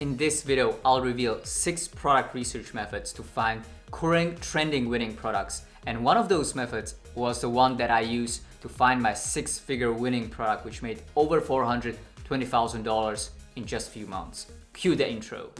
In this video, I'll reveal 6 product research methods to find current trending winning products and one of those methods was the one that I used to find my 6-figure winning product which made over $420,000 in just a few months. Cue the intro.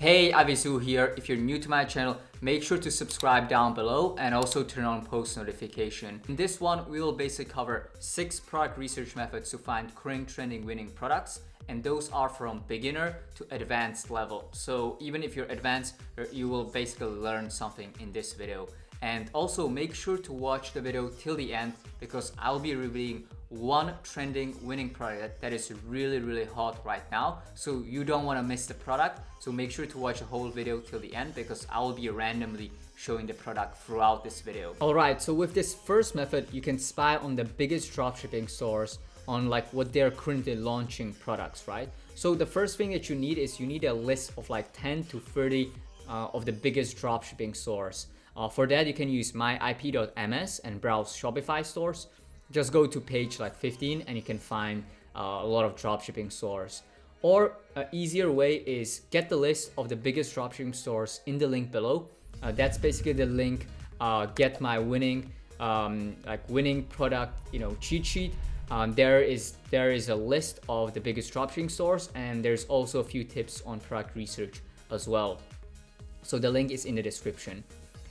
Hey, Avisu here. If you're new to my channel, make sure to subscribe down below and also turn on post notification. In this one, we will basically cover six product research methods to find current trending winning products and those are from beginner to advanced level. So even if you're advanced, uh, you will basically learn something in this video. And also make sure to watch the video till the end because I'll be revealing one trending winning product that is really really hot right now so you don't want to miss the product so make sure to watch the whole video till the end because I will be randomly showing the product throughout this video. Alright, so with this first method, you can spy on the biggest dropshipping stores on like what they're currently launching products, right? So the first thing that you need is you need a list of like 10 to 30 uh, of the biggest dropshipping stores. Uh, for that, you can use myip.ms and browse Shopify stores just go to page like 15 and you can find uh, a lot of dropshipping stores. Or an easier way is get the list of the biggest dropshipping stores in the link below. Uh, that's basically the link uh, get my winning um, like winning product you know cheat sheet. Um, there is there is a list of the biggest dropshipping stores and there's also a few tips on product research as well. So the link is in the description.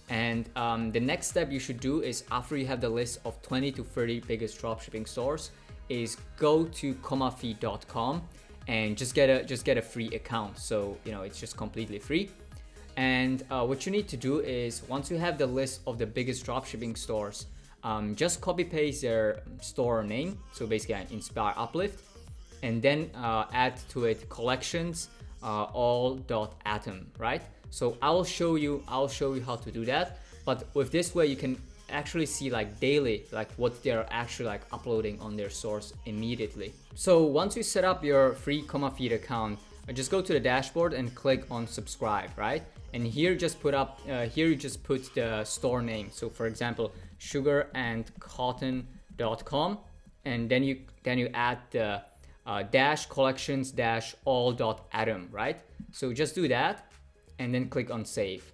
And um, the next step you should do is after you have the list of 20 to 30 biggest dropshipping stores is go to commafeed.com and just get a just get a free account. So, you know, it's just completely free. And uh, what you need to do is once you have the list of the biggest dropshipping stores, um, just copy paste their store name. So basically Inspire Uplift and then uh, add to it collections uh, atom right? So I'll show you, I'll show you how to do that. But with this way, you can actually see like daily, like what they're actually like uploading on their source immediately. So once you set up your free CommaFeed account, uh, just go to the dashboard and click on subscribe, right? And here just put up, uh, here you just put the store name. So for example, sugarandcotton.com and then you then you add the uh, dash collections dash all dot atom, right? So just do that and then click on save.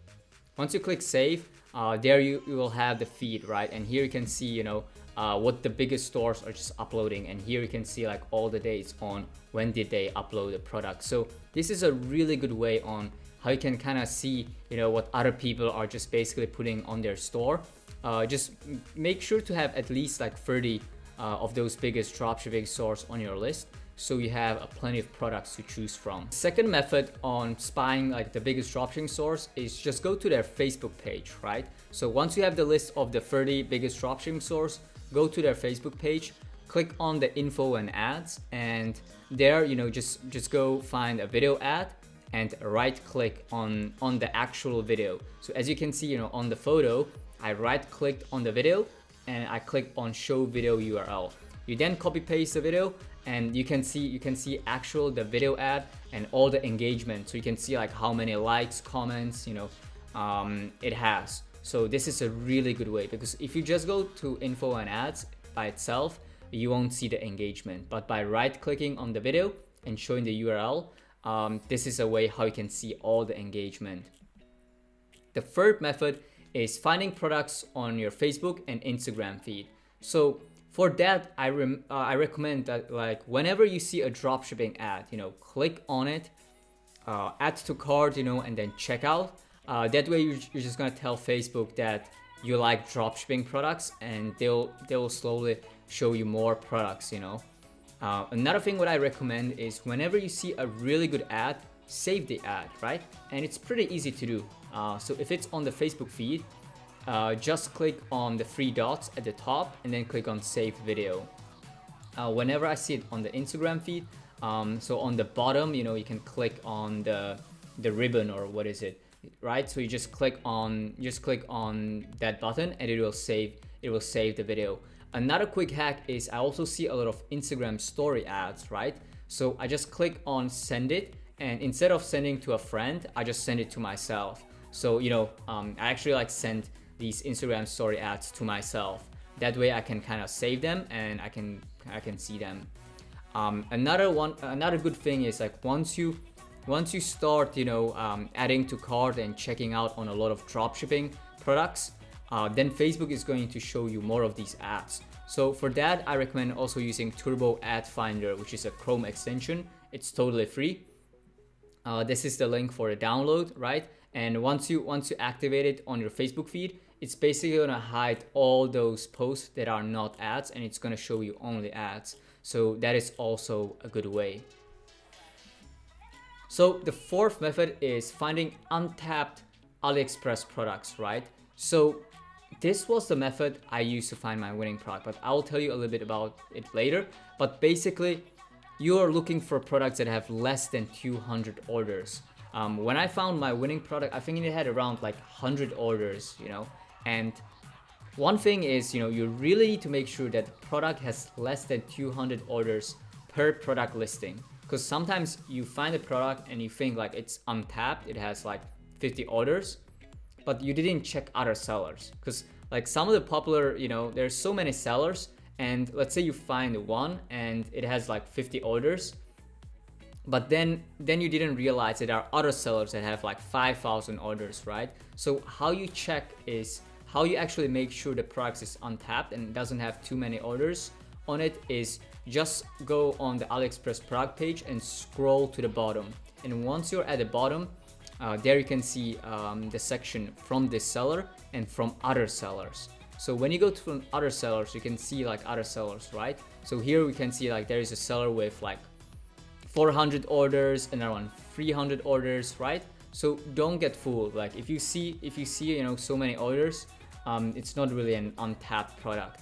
Once you click save, uh, there you, you will have the feed, right? And here you can see, you know, uh, what the biggest stores are just uploading. And here you can see like all the dates on when did they upload the product. So this is a really good way on how you can kind of see, you know, what other people are just basically putting on their store. Uh, just make sure to have at least like 30 uh, of those biggest dropshipping stores on your list so you have a plenty of products to choose from. Second method on spying like the biggest dropshipping source is just go to their Facebook page, right? So once you have the list of the 30 biggest dropshipping stores, go to their Facebook page, click on the info and ads and there, you know, just, just go find a video ad and right click on, on the actual video. So as you can see, you know, on the photo, I right clicked on the video and I clicked on show video URL. You then copy paste the video and you can see you can see actual the video ad and all the engagement. So you can see like how many likes comments you know um, it has. So this is a really good way because if you just go to info and ads by itself you won't see the engagement. But by right clicking on the video and showing the URL um, this is a way how you can see all the engagement. The third method is finding products on your Facebook and Instagram feed. So for that, I, rem uh, I recommend that like whenever you see a dropshipping ad, you know, click on it, uh, add to cart, you know, and then check out. Uh, that way you're, you're just gonna tell Facebook that you like dropshipping products and they'll, they'll slowly show you more products, you know. Uh, another thing what I recommend is whenever you see a really good ad, save the ad, right? And it's pretty easy to do. Uh, so if it's on the Facebook feed, uh, just click on the three dots at the top and then click on save video. Uh, whenever I see it on the Instagram feed, um, so on the bottom, you know, you can click on the the ribbon or what is it, right? So you just click on just click on that button and it will save it will save the video. Another quick hack is I also see a lot of Instagram story ads, right? So I just click on send it and instead of sending to a friend, I just send it to myself. So, you know, um, I actually like send these Instagram story ads to myself. That way I can kind of save them and I can I can see them. Um, another one, another good thing is like once you once you start, you know, um, adding to cart and checking out on a lot of dropshipping products, uh, then Facebook is going to show you more of these ads. So for that, I recommend also using Turbo Ad Finder, which is a Chrome extension. It's totally free. Uh, this is the link for the download, right? And once you once you activate it on your Facebook feed, it's basically gonna hide all those posts that are not ads, and it's gonna show you only ads. So that is also a good way. So the fourth method is finding untapped AliExpress products, right? So this was the method I used to find my winning product, but I'll tell you a little bit about it later. But basically, you are looking for products that have less than 200 orders. Um, when I found my winning product, I think it had around like 100 orders, you know, and one thing is, you know, you really need to make sure that the product has less than 200 orders per product listing. Because sometimes you find a product and you think like it's untapped, it has like 50 orders, but you didn't check other sellers. Because like some of the popular, you know, there's so many sellers and let's say you find one and it has like 50 orders, but then then you didn't realize that there are other sellers that have like 5000 orders right? So how you check is how you actually make sure the product is untapped and doesn't have too many orders on it is just go on the aliexpress product page and scroll to the bottom. And once you're at the bottom uh, there you can see um, the section from this seller and from other sellers so when you go to other sellers you can see like other sellers right? So here we can see like there is a seller with like 400 orders and around 300 orders right? So don't get fooled. Like if you see if you see you know so many orders um, it's not really an untapped product.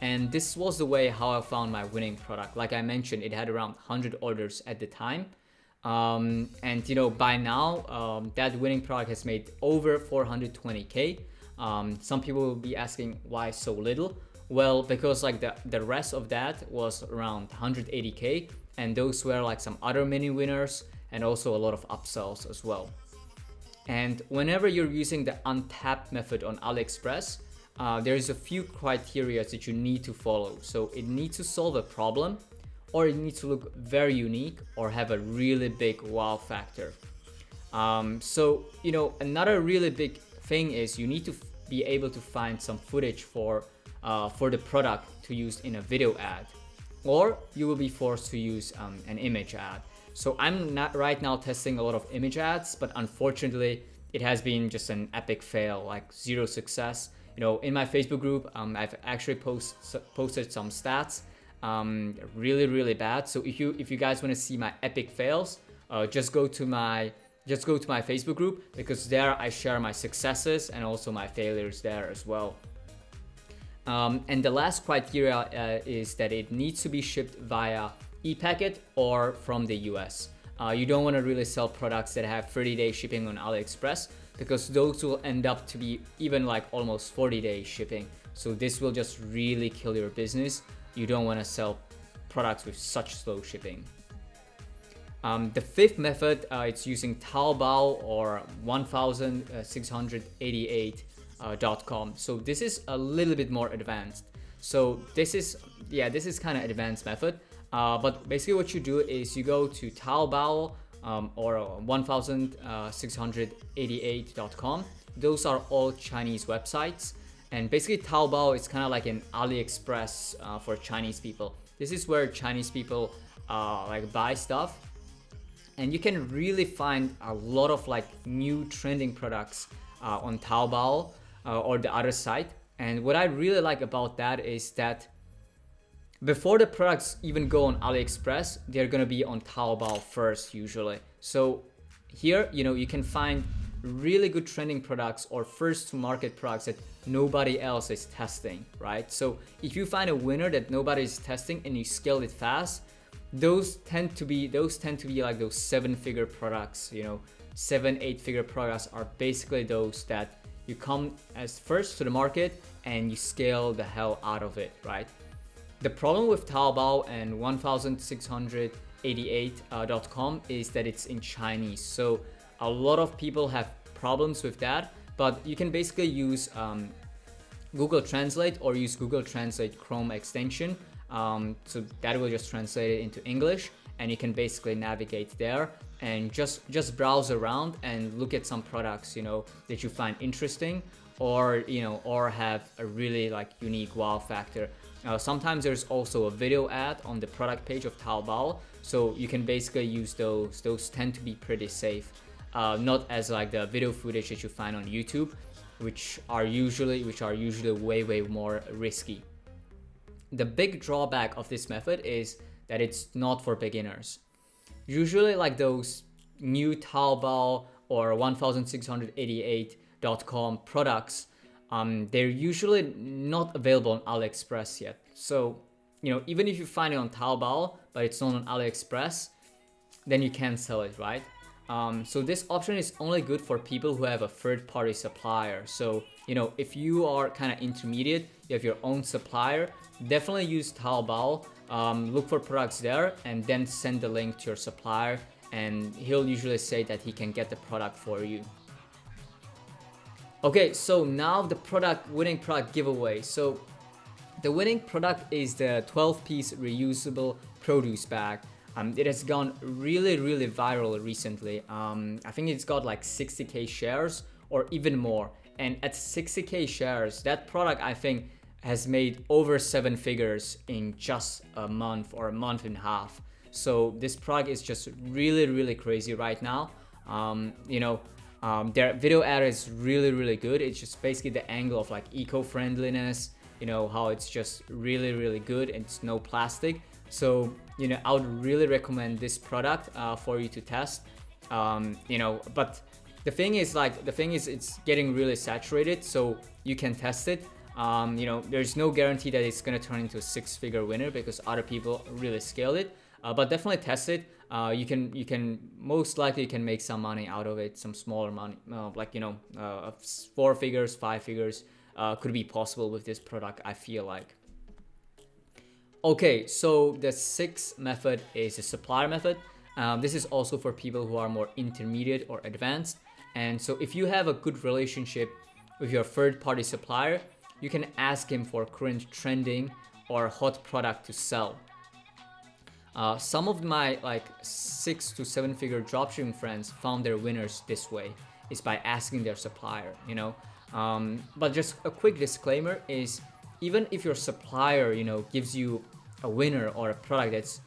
And this was the way how I found my winning product. Like I mentioned it had around 100 orders at the time. Um, and you know by now um, that winning product has made over 420k um, some people will be asking why so little well because like the the rest of that was around 180k and those were like some other mini winners and also a lot of upsells as well. And whenever you're using the untapped method on AliExpress, uh, there's a few criteria that you need to follow. So it needs to solve a problem or it needs to look very unique or have a really big wow factor. Um, so, you know, another really big thing is you need to be able to find some footage for, uh, for the product to use in a video ad or you will be forced to use um, an image ad. So I'm not right now testing a lot of image ads, but unfortunately it has been just an epic fail, like zero success. You know, in my Facebook group, um, I've actually post, posted some stats, um, really, really bad. So if you if you guys want to see my epic fails, uh, just go to my just go to my Facebook group because there I share my successes and also my failures there as well. Um, and the last criteria uh, is that it needs to be shipped via e-packet or from the US. Uh, you don't want to really sell products that have 30 day shipping on AliExpress because those will end up to be even like almost 40 day shipping. So this will just really kill your business. You don't want to sell products with such slow shipping. Um, the fifth method, uh, it's using Taobao or 1688.com. uh, So this is a little bit more advanced. So this is, yeah, this is kind of advanced method. Uh, but basically what you do is you go to Taobao um, or 1688.com. Those are all Chinese websites. And basically Taobao is kind of like an AliExpress uh, for Chinese people. This is where Chinese people uh, like buy stuff. And you can really find a lot of like new trending products uh, on Taobao uh, or the other site. And what I really like about that is that before the products even go on AliExpress, they're gonna be on Taobao first usually. So here, you know, you can find really good trending products or first to market products that nobody else is testing, right? So if you find a winner that nobody is testing and you scale it fast, those tend to be those tend to be like those seven figure products, you know, seven, eight figure products are basically those that you come as first to the market and you scale the hell out of it, right? The problem with Taobao and 1688.com uh, is that it's in Chinese. So a lot of people have problems with that, but you can basically use um, Google Translate or use Google Translate Chrome extension. Um, so that will just translate it into English and you can basically navigate there and just just browse around and look at some products you know that you find interesting or you know or have a really like unique wow factor. Uh, sometimes there's also a video ad on the product page of Taobao. So you can basically use those those tend to be pretty safe. Uh, not as like the video footage that you find on YouTube which are usually which are usually way way more risky the big drawback of this method is that it's not for beginners usually like those new Taobao or 1688.com products, um, they're usually not available on AliExpress yet. So, you know, even if you find it on Taobao, but it's not on AliExpress, then you can sell it, right? Um, so this option is only good for people who have a third-party supplier. So, you know, if you are kind of intermediate, you have your own supplier, definitely use Taobao um, look for products there and then send the link to your supplier and he'll usually say that he can get the product for you. Okay, so now the product winning product giveaway. So the winning product is the 12 piece reusable produce bag. Um, it has gone really, really viral recently. Um, I think it's got like 60k shares or even more. And at 60k shares, that product I think has made over seven figures in just a month or a month and a half. So this product is just really, really crazy right now. Um, you know, um, their video ad is really, really good. It's just basically the angle of like eco-friendliness, you know, how it's just really, really good. And it's no plastic. So, you know, I would really recommend this product uh, for you to test. Um, you know, but the thing is like, the thing is it's getting really saturated. So you can test it. Um, you know, there's no guarantee that it's gonna turn into a six-figure winner because other people really scaled it. Uh, but definitely test it. Uh, you can you can most likely you can make some money out of it, some smaller money, uh, like you know, uh, four figures, five figures uh, could be possible with this product. I feel like. Okay, so the sixth method is a supplier method. Um, this is also for people who are more intermediate or advanced. And so if you have a good relationship with your third-party supplier, you can ask him for current trending or hot product to sell. Uh, some of my like six to seven figure dropshipping friends found their winners this way is by asking their supplier, you know. Um, but just a quick disclaimer is even if your supplier, you know, gives you a winner or a product that's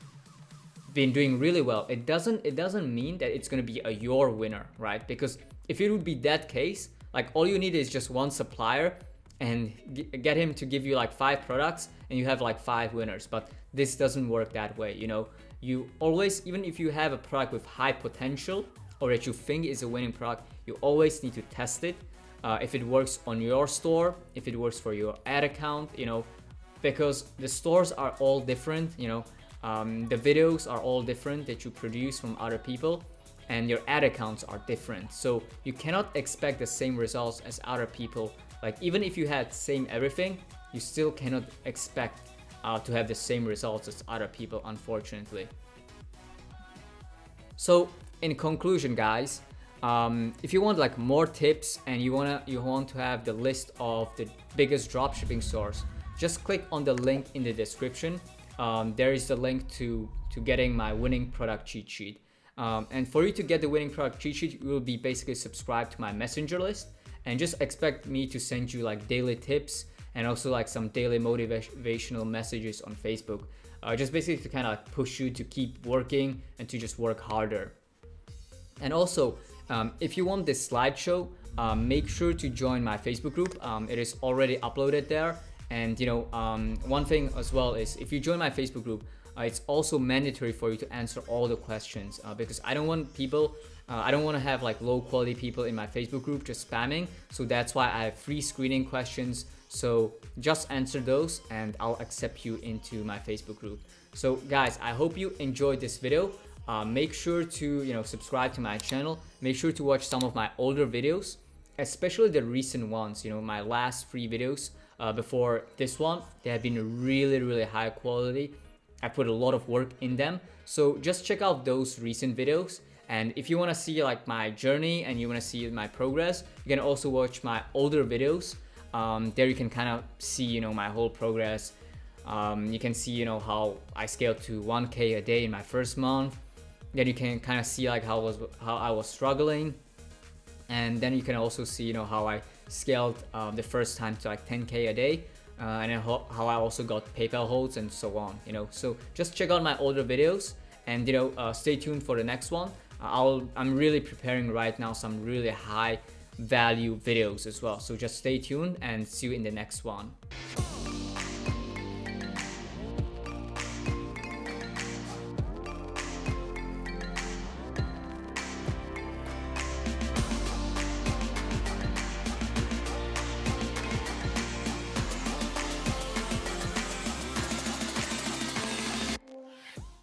been doing really well, it doesn't it doesn't mean that it's gonna be a your winner, right? Because if it would be that case, like all you need is just one supplier and get him to give you like five products and you have like five winners but this doesn't work that way you know you always even if you have a product with high potential or that you think is a winning product you always need to test it uh, if it works on your store if it works for your ad account you know because the stores are all different you know um, the videos are all different that you produce from other people and your ad accounts are different so you cannot expect the same results as other people like even if you had same everything, you still cannot expect uh, to have the same results as other people, unfortunately. So in conclusion, guys, um, if you want like more tips and you wanna you want to have the list of the biggest dropshipping stores, just click on the link in the description. Um, there is the link to to getting my winning product cheat sheet. Um, and for you to get the winning product cheat sheet, you will be basically subscribed to my messenger list and just expect me to send you like daily tips and also like some daily motivational messages on Facebook. Uh, just basically to kind of like push you to keep working and to just work harder. And also, um, if you want this slideshow, um, make sure to join my Facebook group. Um, it is already uploaded there. And you know, um, one thing as well is if you join my Facebook group, uh, it's also mandatory for you to answer all the questions uh, because I don't want people uh, I don't want to have like low quality people in my Facebook group just spamming. So that's why I have free screening questions. So just answer those and I'll accept you into my Facebook group. So guys, I hope you enjoyed this video. Uh, make sure to you know subscribe to my channel. Make sure to watch some of my older videos, especially the recent ones. You know my last three videos uh, before this one. They have been really really high quality I put a lot of work in them. So just check out those recent videos. And if you want to see like my journey and you want to see my progress, you can also watch my older videos. Um, there you can kind of see, you know, my whole progress. Um, you can see, you know, how I scaled to 1K a day in my first month. Then you can kind of see like how was how I was struggling, and then you can also see, you know, how I scaled um, the first time to like 10K a day. Uh, and how, how I also got PayPal holds and so on, you know. So just check out my older videos and you know uh, stay tuned for the next one. I'll I'm really preparing right now some really high value videos as well. So just stay tuned and see you in the next one.